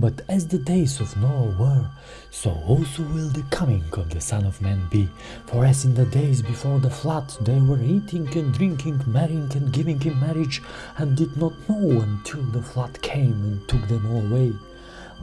But as the days of Noah were, so also will the coming of the Son of Man be. For as in the days before the flood they were eating and drinking, marrying and giving in marriage, and did not know until the flood came and took them all away.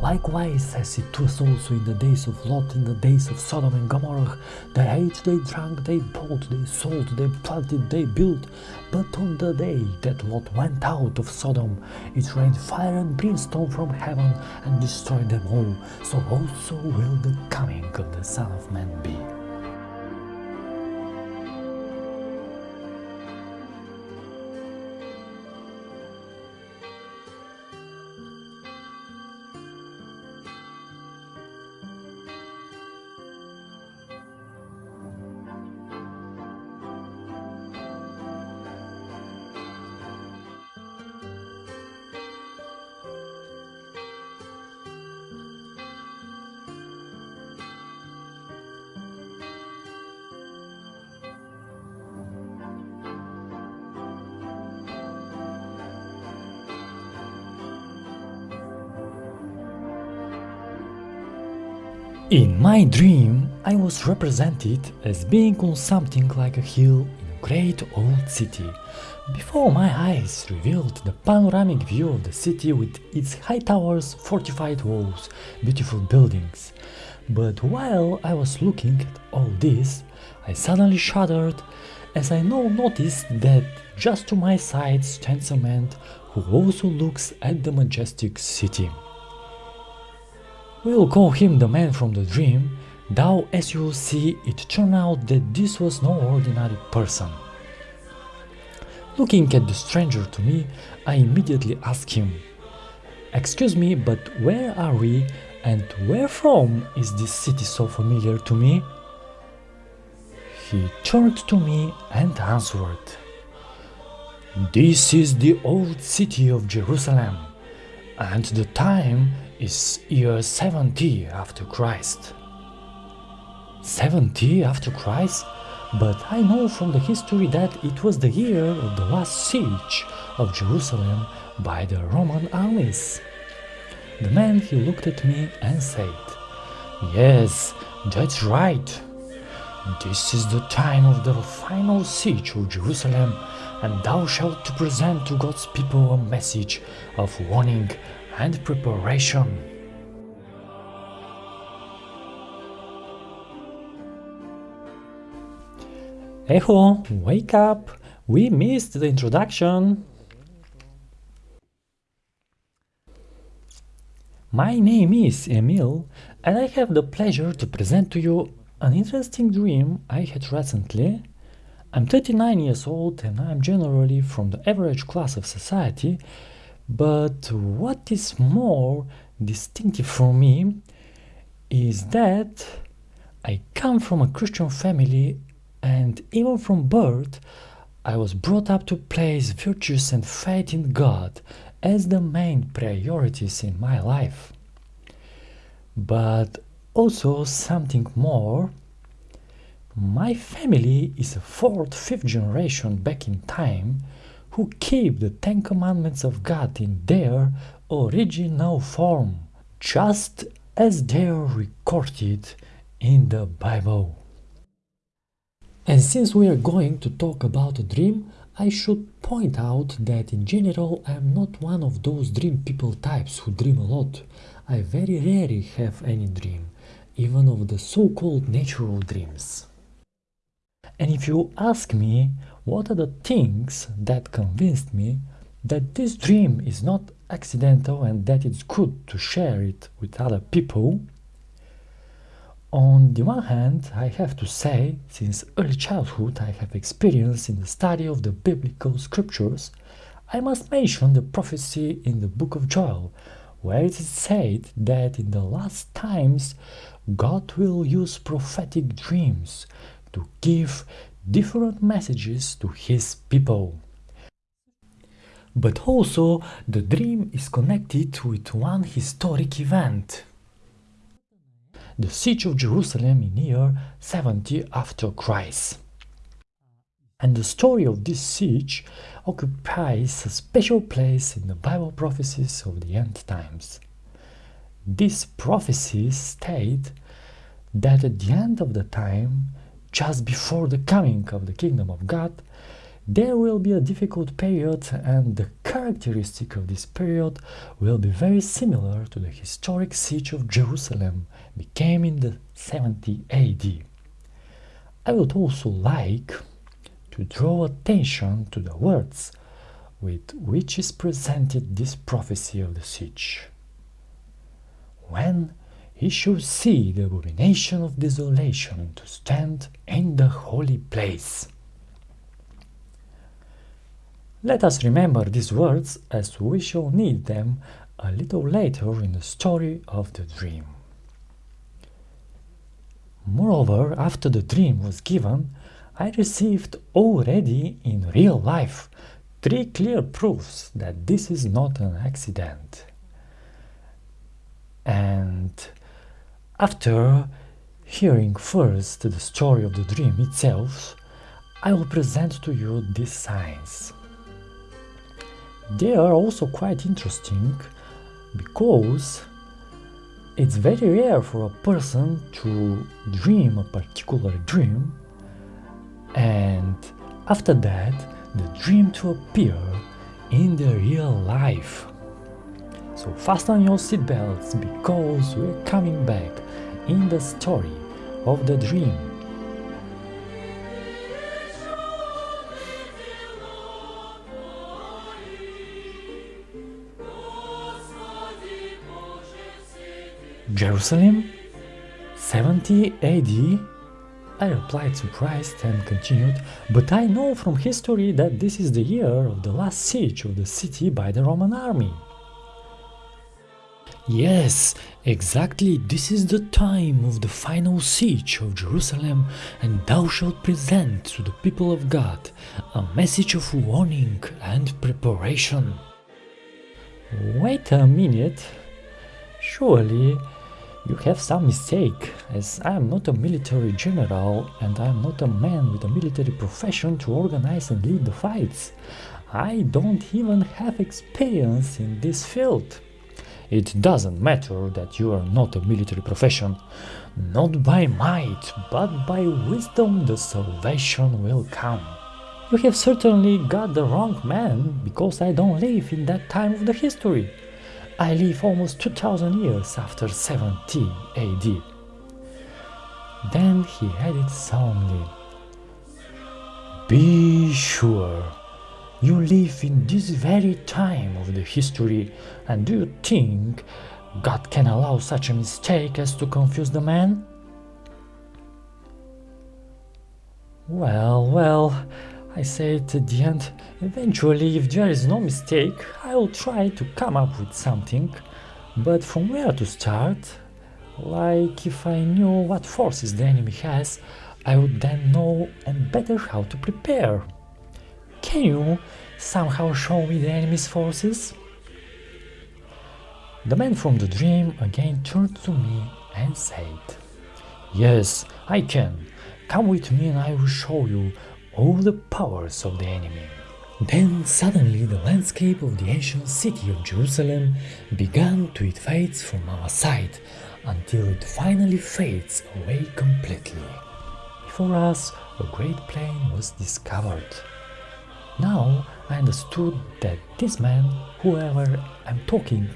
Likewise, as it was also in the days of Lot, in the days of Sodom and Gomorrah, they ate, they drank, they bought, they sold, they planted, they built. But on the day that Lot went out of Sodom, it rained fire and brimstone from heaven and destroyed them all. So also will the coming of the Son of Man be. In my dream, I was represented as being on something like a hill in a great old city. Before my eyes revealed the panoramic view of the city with its high towers, fortified walls, beautiful buildings. But while I was looking at all this, I suddenly shuddered as I now noticed that just to my side stands a man who also looks at the majestic city. We'll call him the man from the dream, though as you will see it turned out that this was no ordinary person. Looking at the stranger to me, I immediately asked him, Excuse me, but where are we and where from is this city so familiar to me? He turned to me and answered, This is the old city of Jerusalem, and the time is year 70 after Christ. 70 after Christ? But I know from the history that it was the year of the last siege of Jerusalem by the Roman armies. The man he looked at me and said, Yes, that's right. This is the time of the final siege of Jerusalem, and thou shalt present to God's people a message of warning and preparation. Echo, wake up! We missed the introduction. My name is Emil, and I have the pleasure to present to you an interesting dream I had recently. I'm 39 years old and I'm generally from the average class of society, but what is more distinctive for me is that I come from a Christian family and even from birth I was brought up to place virtues and faith in God as the main priorities in my life. But also something more. My family is a fourth, fifth generation back in time who keep the Ten Commandments of God in their original form, just as they are recorded in the Bible. And since we are going to talk about a dream, I should point out that in general I am not one of those dream people types who dream a lot. I very rarely have any dream, even of the so-called natural dreams. And if you ask me what are the things that convinced me that this dream is not accidental and that it's good to share it with other people? On the one hand, I have to say, since early childhood I have experience in the study of the biblical scriptures, I must mention the prophecy in the book of Joel, where it is said that in the last times God will use prophetic dreams to give different messages to his people. But also, the dream is connected with one historic event. The siege of Jerusalem in year 70 after Christ. And the story of this siege occupies a special place in the Bible prophecies of the end times. These prophecies state that at the end of the time, just before the coming of the kingdom of God, there will be a difficult period, and the characteristic of this period will be very similar to the historic siege of Jerusalem became in the 70 AD. I would also like to draw attention to the words with which is presented this prophecy of the siege. When he should see the abomination of desolation and to stand in the holy place. Let us remember these words as we shall need them a little later in the story of the dream. Moreover, after the dream was given, I received already in real life three clear proofs that this is not an accident. And after hearing first the story of the dream itself, I will present to you these signs. They are also quite interesting because it's very rare for a person to dream a particular dream and after that the dream to appear in the real life. So fasten your seatbelts because we're coming back in the story of the dream. Jerusalem? 70 AD? I replied surprised and continued, but I know from history that this is the year of the last siege of the city by the Roman army. Yes, exactly this is the time of the final siege of Jerusalem, and thou shalt present to the people of God a message of warning and preparation. Wait a minute. Surely you have some mistake, as I am not a military general and I am not a man with a military profession to organize and lead the fights. I don't even have experience in this field. It doesn't matter that you are not a military profession. Not by might, but by wisdom the salvation will come. You have certainly got the wrong man, because I don't live in that time of the history. I live almost 2000 years after 70 AD. Then he added solemnly, Be sure, you live in this very time of the history, and do you think God can allow such a mistake as to confuse the man? Well, well, I said at the end, eventually if there is no mistake, I will try to come up with something, but from where to start? Like if I knew what forces the enemy has, I would then know and better how to prepare. Can you somehow show me the enemy's forces? The man from the dream again turned to me and said, Yes, I can. Come with me and I will show you all the powers of the enemy. Then suddenly the landscape of the ancient city of Jerusalem began to fade from our sight until it finally fades away completely. Before us a great plain was discovered. Now I understood that this man, whoever I'm talking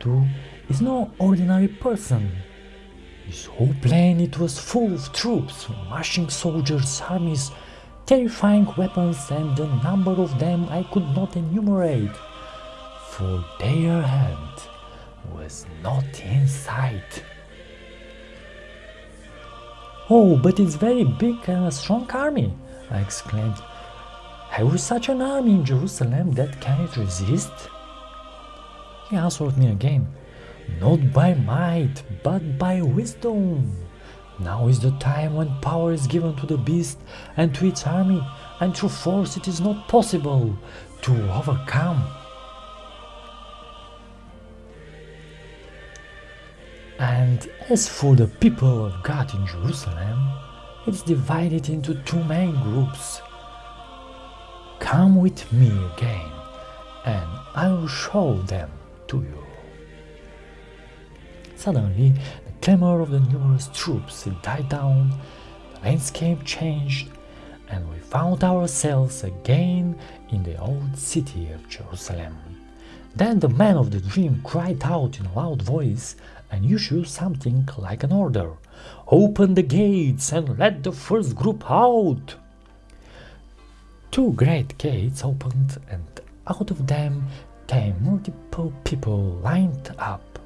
to, is no ordinary person. This whole plain it was full of troops, marching soldiers, armies, terrifying weapons and the number of them I could not enumerate, for their hand was not in sight. Oh, but it's very big and a strong army, I exclaimed. Have we such an army in Jerusalem that can it resist? He answered me again, Not by might, but by wisdom. Now is the time when power is given to the beast and to its army, and through force it is not possible to overcome. And as for the people of God in Jerusalem, it's divided into two main groups. Come with me again, and I will show them to you. Suddenly, the clamor of the numerous troops died down, the landscape changed, and we found ourselves again in the old city of Jerusalem. Then the man of the dream cried out in a loud voice and issued something like an order Open the gates and let the first group out! Two great gates opened, and out of them came multiple people lined up.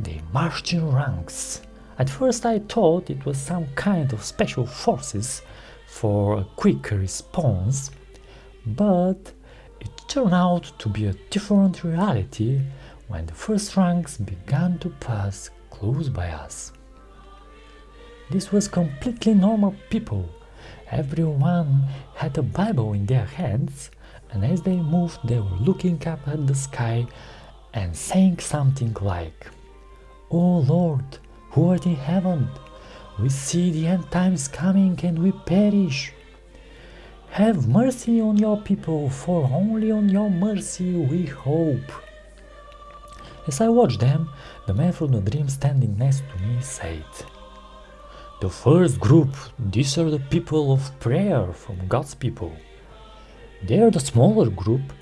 They marched in ranks. At first I thought it was some kind of special forces for a quick response, but it turned out to be a different reality when the first ranks began to pass close by us. This was completely normal people. Everyone had a Bible in their hands, and as they moved, they were looking up at the sky and saying something like, O Lord, who art in heaven, we see the end times coming and we perish. Have mercy on your people, for only on your mercy we hope. As I watched them, the man from the dream standing next to me said, The first group, these are the people of prayer from God's people. They are the smaller group,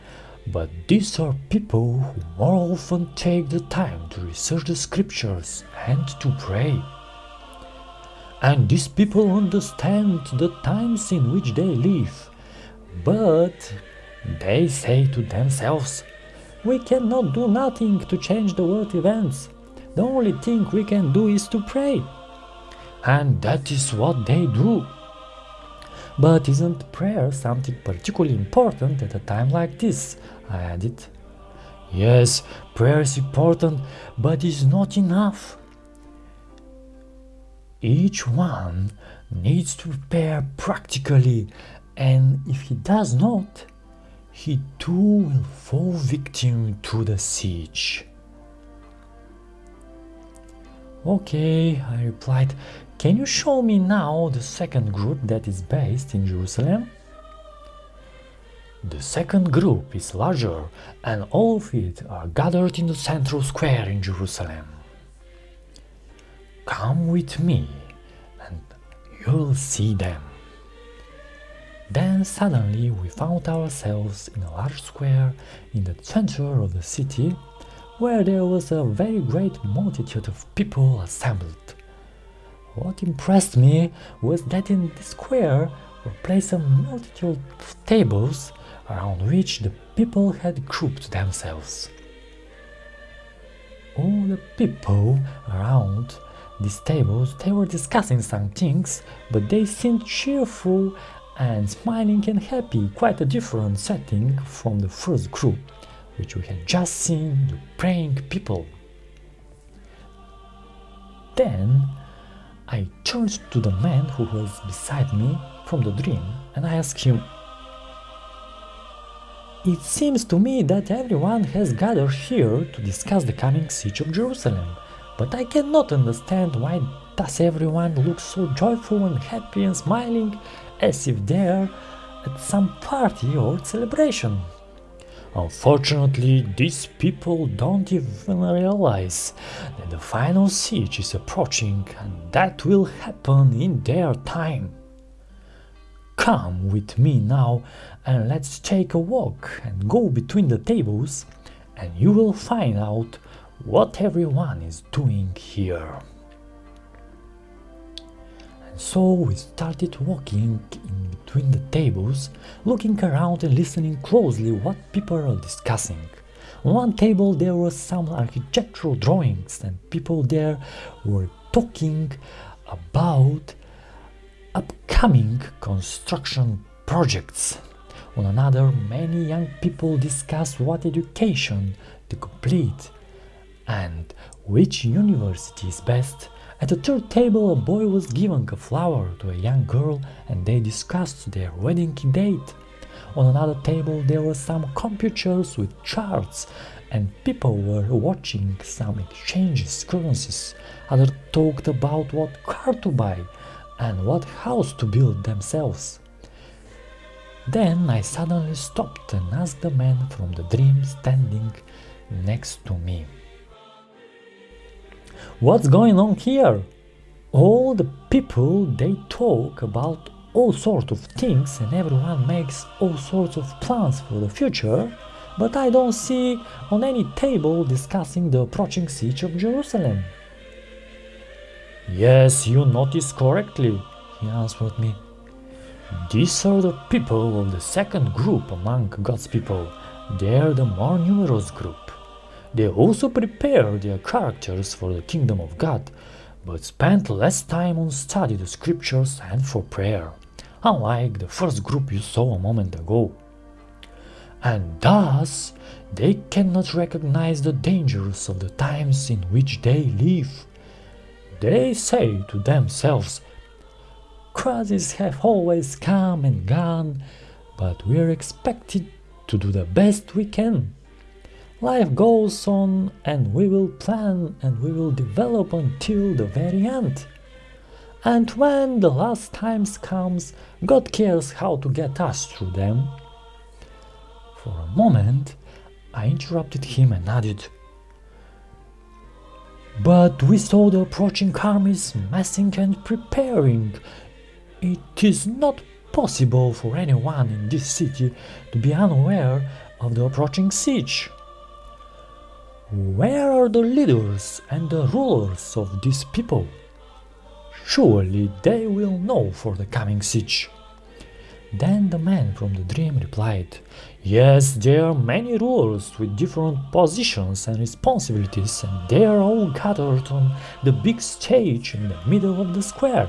but these are people who more often take the time to research the scriptures and to pray. And these people understand the times in which they live, but they say to themselves, we cannot do nothing to change the world events. The only thing we can do is to pray. And that is what they do. But isn't prayer something particularly important at a time like this? I added. Yes, prayer is important, but it's not enough. Each one needs to prepare practically, and if he does not, he too will fall victim to the siege. Okay, I replied, can you show me now the second group that is based in Jerusalem? The second group is larger and all of it are gathered in the central square in Jerusalem. Come with me and you'll see them. Then suddenly we found ourselves in a large square in the center of the city where there was a very great multitude of people assembled. What impressed me was that in the square were placed a multitude of tables around which the people had grouped themselves. All the people around these tables, they were discussing some things, but they seemed cheerful and smiling and happy, quite a different setting from the first group, which we had just seen the praying people. Then I turned to the man who was beside me from the dream and I asked him, It seems to me that everyone has gathered here to discuss the coming siege of Jerusalem, but I cannot understand why does everyone look so joyful and happy and smiling as if they're at some party or celebration. Unfortunately, these people don't even realize that the final siege is approaching and that will happen in their time. Come with me now and let's take a walk and go between the tables and you will find out what everyone is doing here. So we started walking in between the tables, looking around and listening closely what people are discussing. On one table there were some architectural drawings and people there were talking about upcoming construction projects. On another, many young people discussed what education to complete and which university is best at the third table, a boy was given a flower to a young girl and they discussed their wedding date. On another table, there were some computers with charts and people were watching some exchanges currencies. Others talked about what car to buy and what house to build themselves. Then I suddenly stopped and asked the man from the dream standing next to me. What's going on here? All the people they talk about all sorts of things and everyone makes all sorts of plans for the future, but I don't see on any table discussing the approaching siege of Jerusalem. Yes, you noticed correctly, he answered me. These are the people of the second group among God's people. They are the more numerous group. They also prepare their characters for the kingdom of God, but spend less time on study the scriptures and for prayer, unlike the first group you saw a moment ago. And thus, they cannot recognize the dangers of the times in which they live. They say to themselves, Crises have always come and gone, but we're expected to do the best we can. Life goes on and we will plan and we will develop until the very end. And when the last times comes, God cares how to get us through them. For a moment, I interrupted him and added, But we saw the approaching armies massing and preparing. It is not possible for anyone in this city to be unaware of the approaching siege. Where are the leaders and the rulers of these people? Surely they will know for the coming siege. Then the man from the dream replied, Yes, there are many rulers with different positions and responsibilities, and they are all gathered on the big stage in the middle of the square.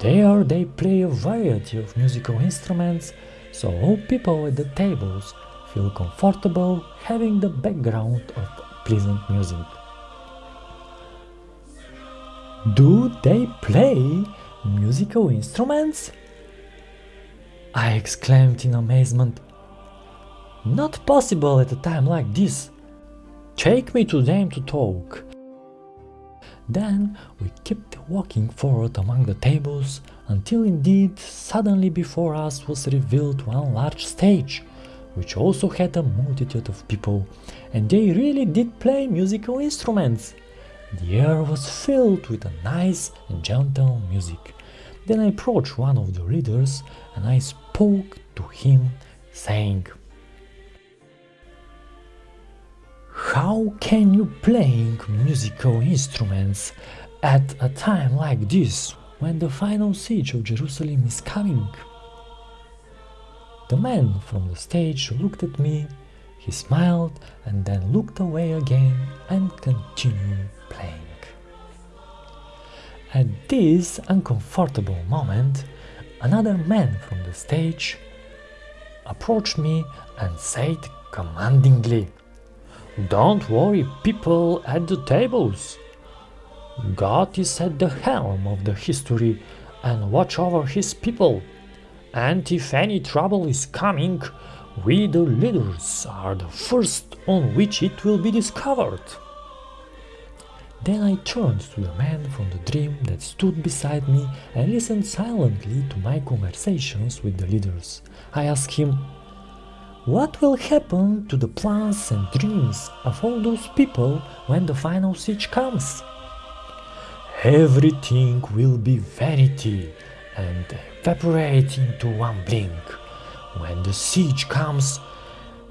There they play a variety of musical instruments, so all people at the tables feel comfortable having the background of pleasant music. Do they play musical instruments? I exclaimed in amazement. Not possible at a time like this. Take me to them to talk. Then we kept walking forward among the tables until indeed suddenly before us was revealed one large stage, which also had a multitude of people, and they really did play musical instruments. The air was filled with a nice and gentle music. Then I approached one of the leaders and I spoke to him, saying, How can you playing musical instruments at a time like this, when the final siege of Jerusalem is coming? The man from the stage looked at me, he smiled and then looked away again and continued playing. At this uncomfortable moment, another man from the stage approached me and said commandingly, don't worry, people at the tables. God is at the helm of the history and watch over his people. And if any trouble is coming, we the leaders are the first on which it will be discovered. Then I turned to the man from the dream that stood beside me and listened silently to my conversations with the leaders. I asked him, what will happen to the plans and dreams of all those people when the final siege comes? Everything will be vanity and evaporate into one blink. When the siege comes,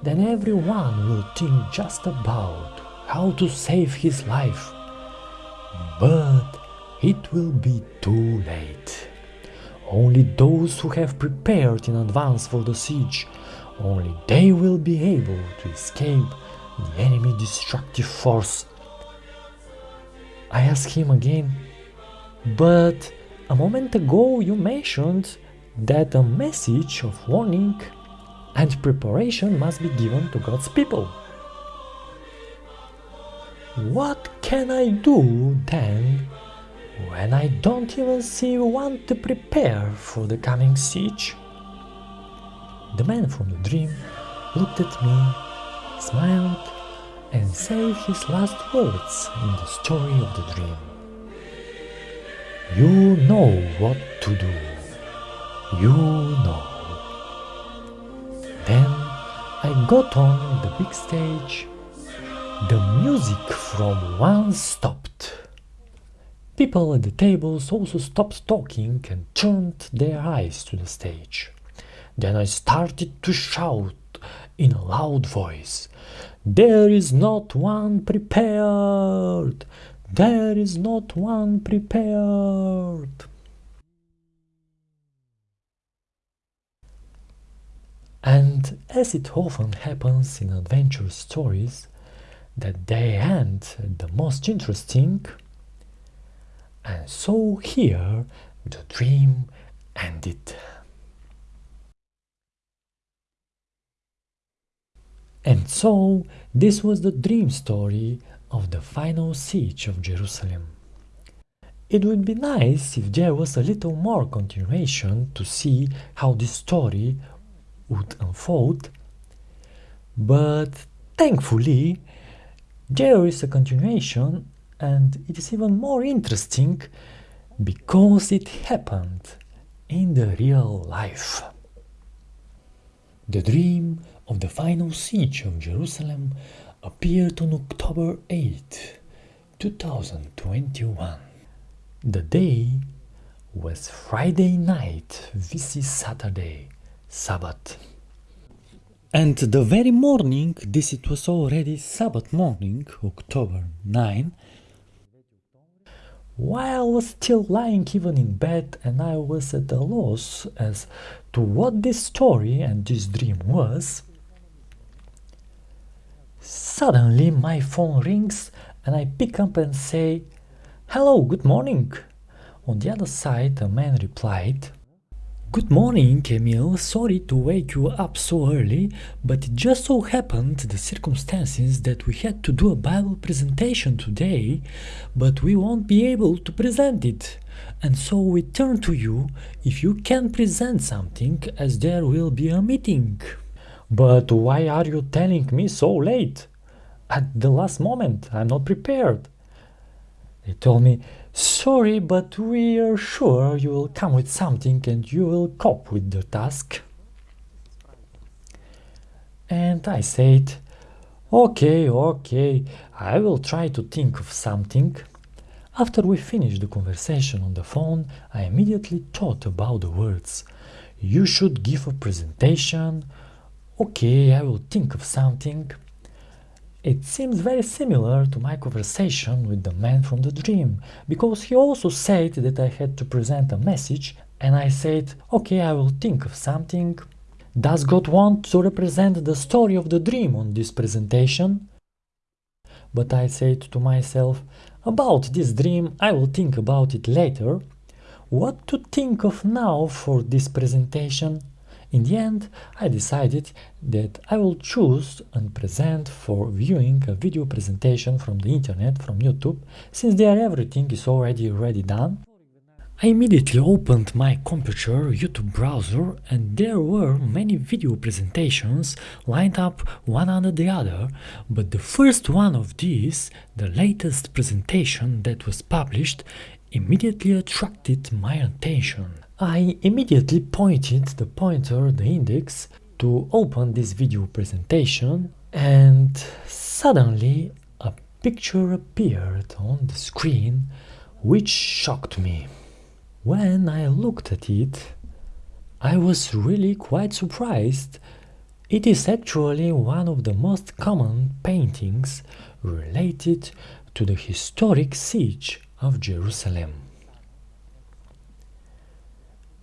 then everyone will think just about how to save his life. But it will be too late. Only those who have prepared in advance for the siege only they will be able to escape the enemy destructive force. I ask him again, but a moment ago you mentioned that a message of warning and preparation must be given to God's people. What can I do then when I don't even see one to prepare for the coming siege? The man from the dream looked at me, smiled, and said his last words in the story of the dream. You know what to do. You know. Then I got on the big stage. The music from once stopped. People at the tables also stopped talking and turned their eyes to the stage. Then I started to shout in a loud voice. There is not one prepared! There is not one prepared! And as it often happens in adventure stories, that they end the most interesting, and so here the dream ended. And so this was the dream story of the final siege of Jerusalem. It would be nice if there was a little more continuation to see how this story would unfold, but thankfully there is a continuation and it is even more interesting because it happened in the real life. The dream of the final siege of Jerusalem appeared on October 8, 2021. The day was Friday night, this is Saturday, Sabbath. And the very morning, this it was already Sabbath morning, October 9, while I was still lying even in bed and I was at a loss as to what this story and this dream was, suddenly my phone rings and I pick up and say, Hello, good morning. On the other side, a man replied, Good morning, Emil. Sorry to wake you up so early, but it just so happened the circumstances that we had to do a Bible presentation today, but we won't be able to present it. And so we turn to you if you can present something as there will be a meeting. But why are you telling me so late? At the last moment, I'm not prepared. They told me, Sorry, but we are sure you will come with something and you will cope with the task. And I said, Okay, okay, I will try to think of something. After we finished the conversation on the phone, I immediately thought about the words. You should give a presentation. Okay, I will think of something. It seems very similar to my conversation with the man from the dream, because he also said that I had to present a message, and I said, okay, I will think of something. Does God want to represent the story of the dream on this presentation? But I said to myself, about this dream I will think about it later. What to think of now for this presentation? In the end, I decided that I will choose and present for viewing a video presentation from the internet, from YouTube, since there everything is already ready done. I immediately opened my computer YouTube browser and there were many video presentations lined up one under the other, but the first one of these, the latest presentation that was published, immediately attracted my attention. I immediately pointed the pointer, the index, to open this video presentation and suddenly a picture appeared on the screen which shocked me. When I looked at it, I was really quite surprised. It is actually one of the most common paintings related to the historic siege of Jerusalem.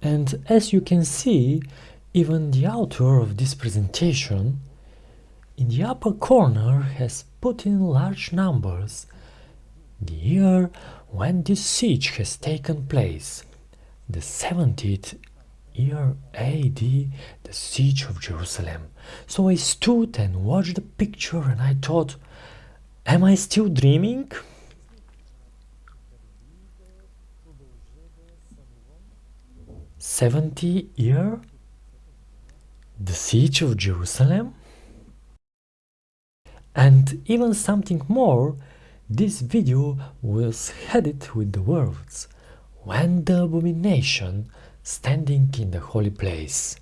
And as you can see, even the author of this presentation in the upper corner has put in large numbers the year when this siege has taken place, the 70th year AD, the siege of Jerusalem. So I stood and watched the picture and I thought, am I still dreaming? 70 year the siege of Jerusalem and even something more this video was headed with the words when the abomination standing in the holy place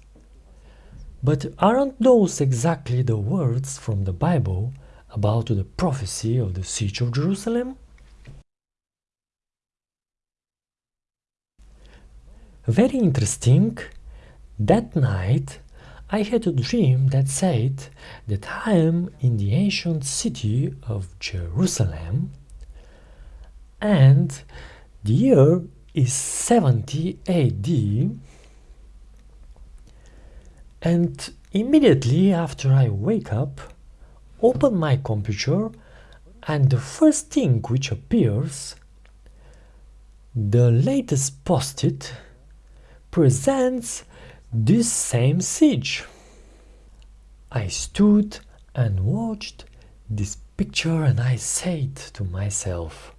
but aren't those exactly the words from the Bible about the prophecy of the siege of Jerusalem? Very interesting. That night I had a dream that said that I am in the ancient city of Jerusalem and the year is 70 AD and immediately after I wake up open my computer and the first thing which appears the latest posted presents this same siege. I stood and watched this picture and I said to myself,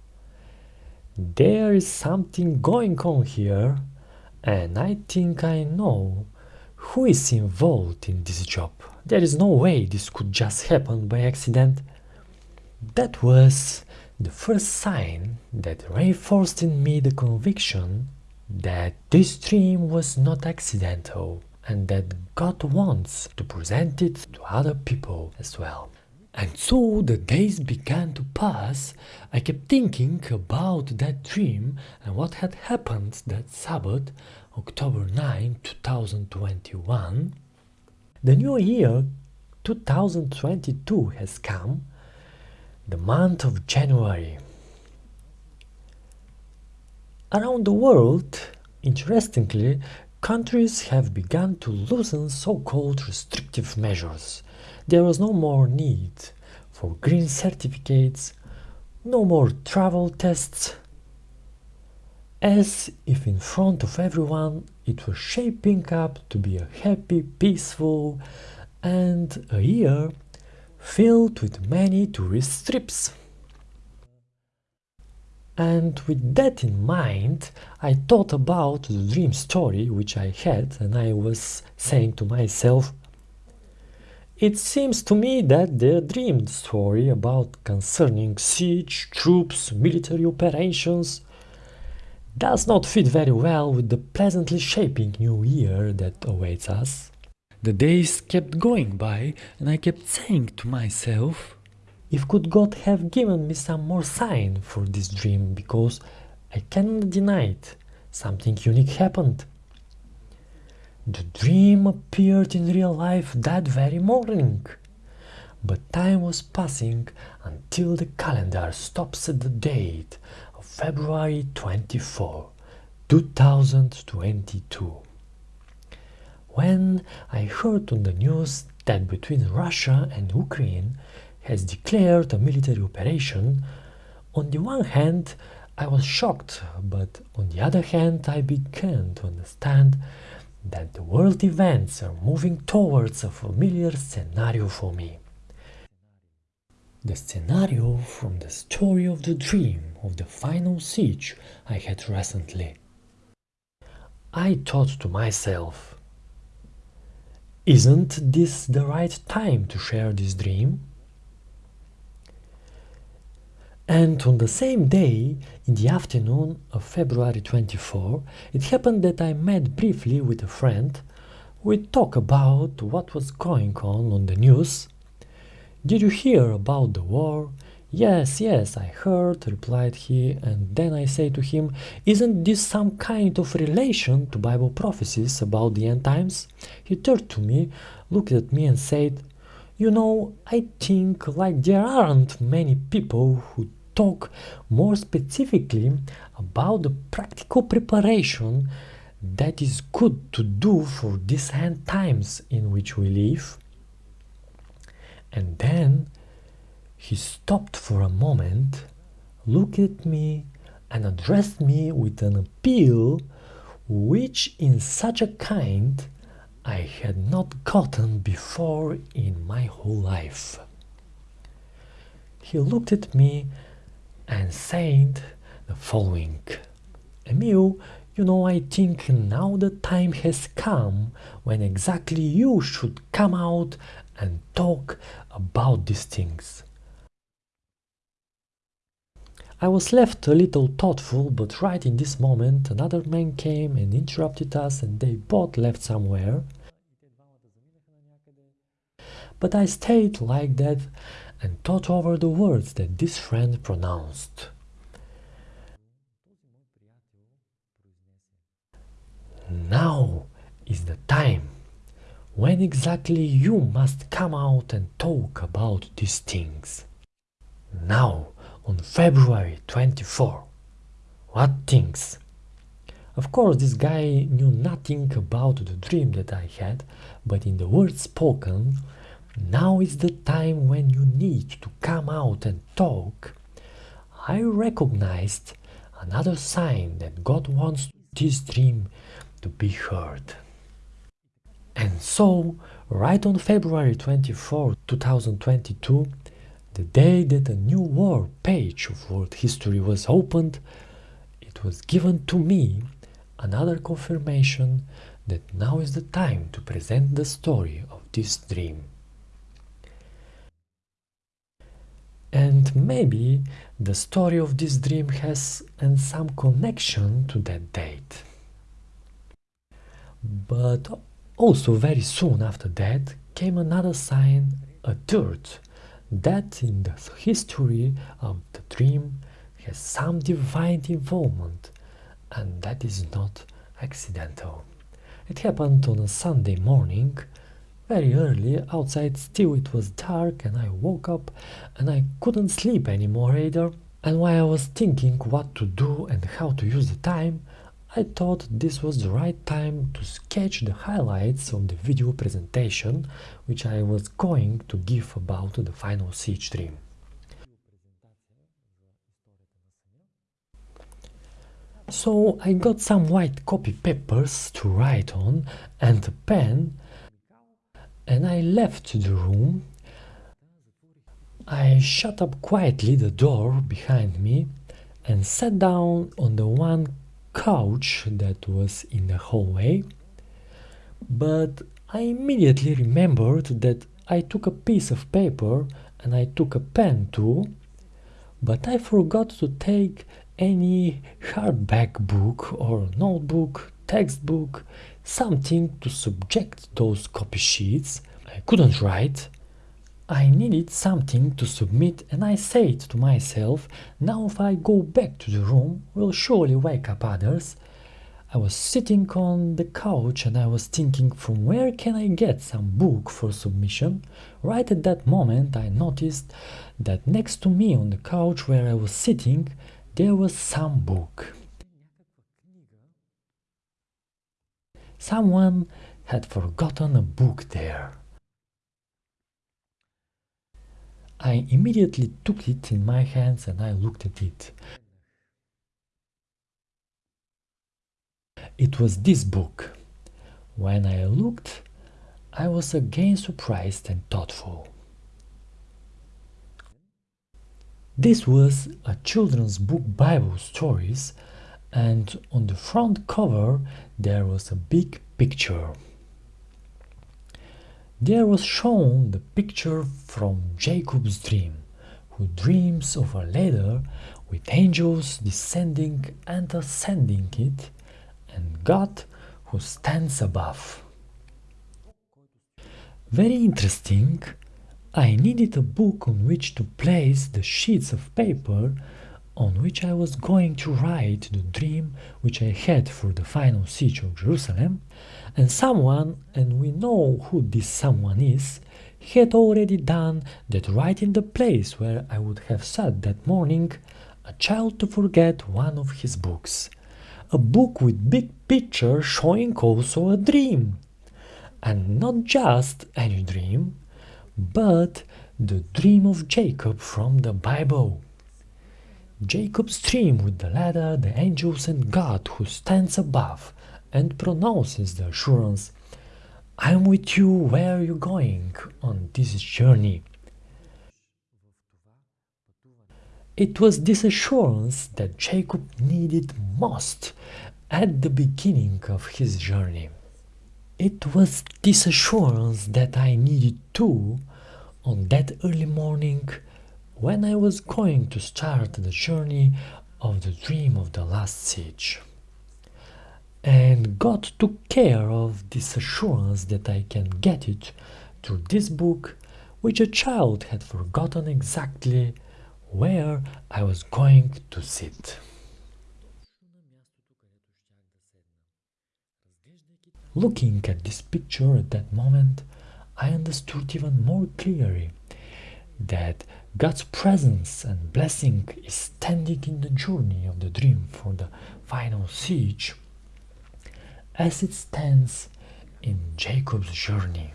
there is something going on here and I think I know who is involved in this job. There is no way this could just happen by accident. That was the first sign that reinforced in me the conviction that this dream was not accidental and that God wants to present it to other people as well. And so the days began to pass. I kept thinking about that dream and what had happened that Sabbath, October 9, 2021. The new year 2022 has come, the month of January. Around the world, interestingly, countries have begun to loosen so-called restrictive measures. There was no more need for green certificates, no more travel tests, as if in front of everyone it was shaping up to be a happy, peaceful, and a year filled with many tourist trips. And with that in mind, I thought about the dream story which I had, and I was saying to myself, it seems to me that the dream story about concerning siege, troops, military operations does not fit very well with the pleasantly shaping new year that awaits us. The days kept going by, and I kept saying to myself, if could God have given me some more sign for this dream, because I cannot deny it, something unique happened. The dream appeared in real life that very morning. But time was passing until the calendar stops at the date of February 24, 2022. When I heard on the news that between Russia and Ukraine has declared a military operation, on the one hand I was shocked, but on the other hand I began to understand that the world events are moving towards a familiar scenario for me. The scenario from the story of the dream of the final siege I had recently. I thought to myself, isn't this the right time to share this dream? And on the same day, in the afternoon of February 24, it happened that I met briefly with a friend. We talked about what was going on on the news. Did you hear about the war? Yes, yes, I heard, replied he, and then I say to him, Isn't this some kind of relation to Bible prophecies about the end times? He turned to me, looked at me and said, You know, I think like there aren't many people who talk more specifically about the practical preparation that is good to do for these times in which we live. And then he stopped for a moment, looked at me, and addressed me with an appeal which, in such a kind, I had not gotten before in my whole life. He looked at me and said the following Emil, you know, I think now the time has come when exactly you should come out and talk about these things. I was left a little thoughtful, but right in this moment another man came and interrupted us and they both left somewhere. But I stayed like that and thought over the words that this friend pronounced. Now is the time when exactly you must come out and talk about these things. Now, on February 24. What things? Of course, this guy knew nothing about the dream that I had, but in the words spoken, now is the time when you need to come out and talk. I recognized another sign that God wants this dream to be heard. And so, right on February 24, 2022, the day that a new war page of world history was opened, it was given to me another confirmation that now is the time to present the story of this dream. And maybe the story of this dream has and some connection to that date. But also very soon after that came another sign, a third, that in the history of the dream has some divine involvement and that is not accidental. It happened on a Sunday morning, very early, outside still it was dark and I woke up and I couldn't sleep anymore either. And while I was thinking what to do and how to use the time, I thought this was the right time to sketch the highlights of the video presentation which I was going to give about the final siege dream. So I got some white copy papers to write on and a pen and I left the room. I shut up quietly the door behind me and sat down on the one couch that was in the hallway, but I immediately remembered that I took a piece of paper and I took a pen too, but I forgot to take any hardback book or notebook, textbook, something to subject those copy sheets. I couldn't write, I needed something to submit and I said to myself, now if I go back to the room, will surely wake up others. I was sitting on the couch and I was thinking from where can I get some book for submission. Right at that moment I noticed that next to me on the couch where I was sitting there was some book. Someone had forgotten a book there. I immediately took it in my hands and I looked at it. It was this book. When I looked, I was again surprised and thoughtful. This was a children's book Bible stories and on the front cover there was a big picture. There was shown the picture from Jacob's dream, who dreams of a ladder with angels descending and ascending it, and God who stands above. Very interesting, I needed a book on which to place the sheets of paper on which I was going to write the dream which I had for the final siege of Jerusalem, and someone, and we know who this someone is, had already done that right in the place where I would have sat that morning, a child to forget one of his books. A book with big picture showing also a dream. And not just any dream, but the dream of Jacob from the Bible. Jacob's dream with the ladder, the angels, and God who stands above and pronounces the assurance, I am with you where are you're going on this journey. It was this assurance that Jacob needed most at the beginning of his journey. It was this assurance that I needed too on that early morning when I was going to start the journey of the dream of the last siege. And God took care of this assurance that I can get it through this book which a child had forgotten exactly where I was going to sit. Looking at this picture at that moment, I understood even more clearly that God's presence and blessing is standing in the journey of the dream for the final siege as it stands in Jacob's journey.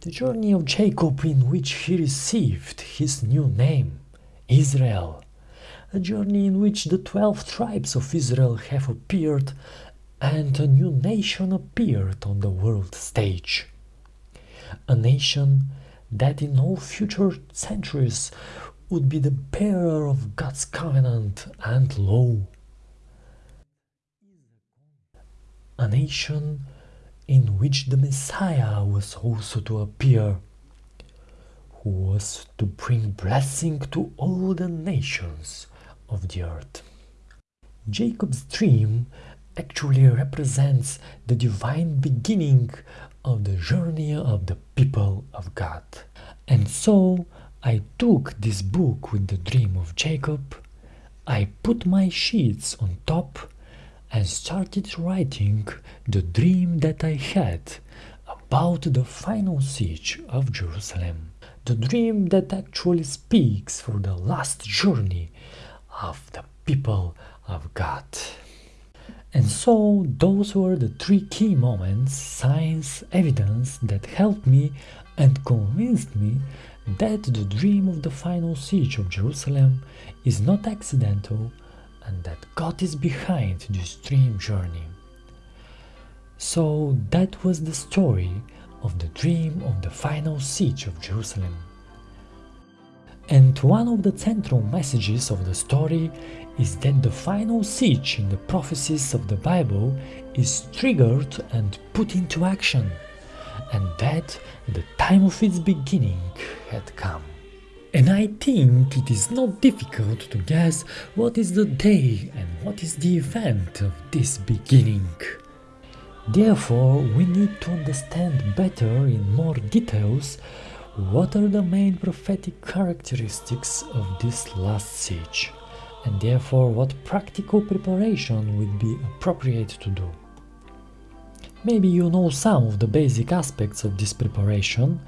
The journey of Jacob in which he received his new name, Israel. A journey in which the twelve tribes of Israel have appeared and a new nation appeared on the world stage. A nation that in all future centuries would be the bearer of God's covenant and law. A nation in which the Messiah was also to appear, who was to bring blessing to all the nations of the earth. Jacob's dream actually represents the divine beginning of the journey of the people of God. And so I took this book with the dream of Jacob, I put my sheets on top and started writing the dream that I had about the final siege of Jerusalem. The dream that actually speaks for the last journey of the people of God. And so those were the three key moments, signs, evidence that helped me and convinced me that the dream of the final siege of Jerusalem is not accidental and that God is behind this dream journey. So that was the story of the dream of the final siege of Jerusalem. And one of the central messages of the story is that the final siege in the prophecies of the Bible is triggered and put into action, and that the time of its beginning had come. And I think it is not difficult to guess what is the day and what is the event of this beginning. Therefore, we need to understand better in more details what are the main prophetic characteristics of this last siege, and therefore what practical preparation would be appropriate to do. Maybe you know some of the basic aspects of this preparation,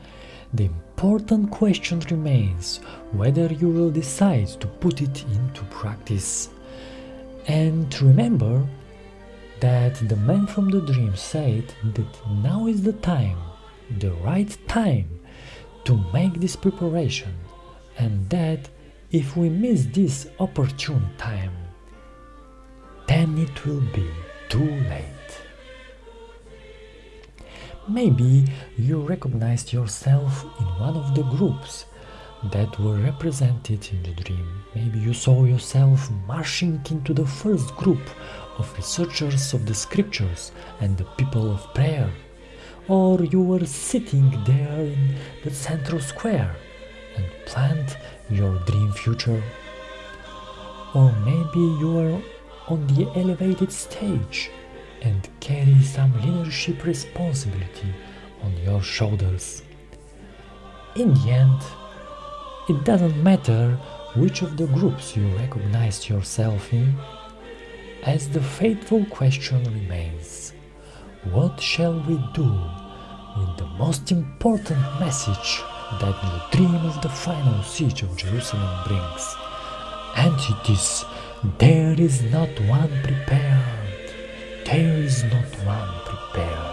the important question remains whether you will decide to put it into practice. And remember that the man from the dream said that now is the time, the right time to make this preparation and that if we miss this opportune time, then it will be too late. Maybe you recognized yourself in one of the groups that were represented in the dream. Maybe you saw yourself marching into the first group of researchers of the scriptures and the people of prayer or you were sitting there in the central square and planned your dream future. Or maybe you were on the elevated stage and carry some leadership responsibility on your shoulders. In the end, it doesn't matter which of the groups you recognized yourself in, as the fateful question remains what shall we do with the most important message that the dream of the final siege of Jerusalem brings. And it is, there is not one prepared, there is not one prepared.